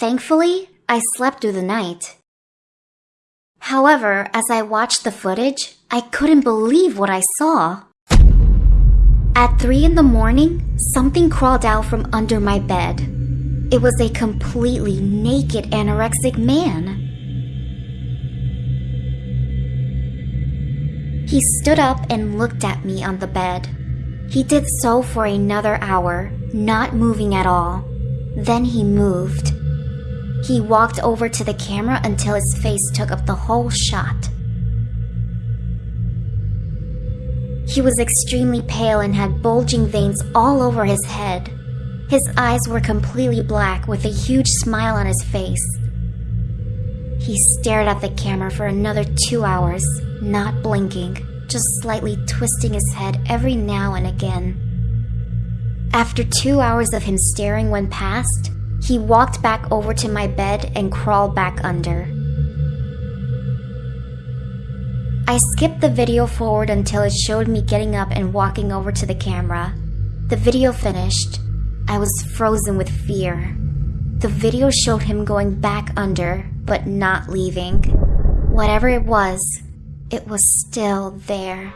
Thankfully, I slept through the night. However, as I watched the footage, I couldn't believe what I saw. At 3 in the morning, something crawled out from under my bed. It was a completely naked anorexic man. He stood up and looked at me on the bed. He did so for another hour, not moving at all. Then he moved. He walked over to the camera until his face took up the whole shot. He was extremely pale and had bulging veins all over his head. His eyes were completely black with a huge smile on his face. He stared at the camera for another two hours, not blinking, just slightly twisting his head every now and again. After two hours of him staring went past, he walked back over to my bed and crawled back under. I skipped the video forward until it showed me getting up and walking over to the camera. The video finished. I was frozen with fear. The video showed him going back under, but not leaving. Whatever it was, it was still there.